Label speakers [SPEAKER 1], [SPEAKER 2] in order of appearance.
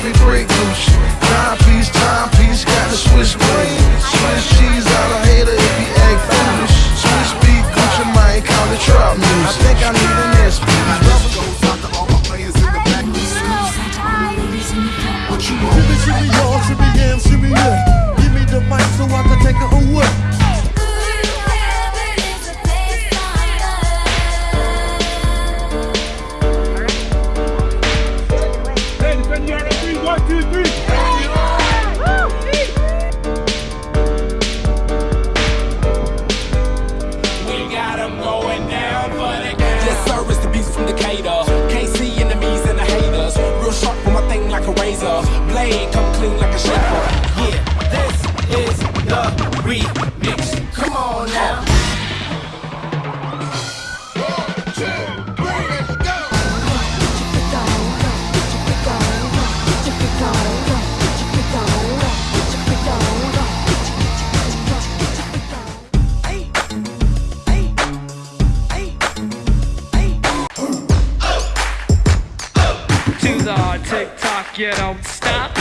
[SPEAKER 1] Break loose. Timepiece, timepiece, got the Swiss blade. Swiss cheese out of hater if he act foolish. Swiss beat, Gucci Mane, call it trap news. I think I need an S.
[SPEAKER 2] Give me the mic so I can take it away
[SPEAKER 3] tick tock, you don't stop.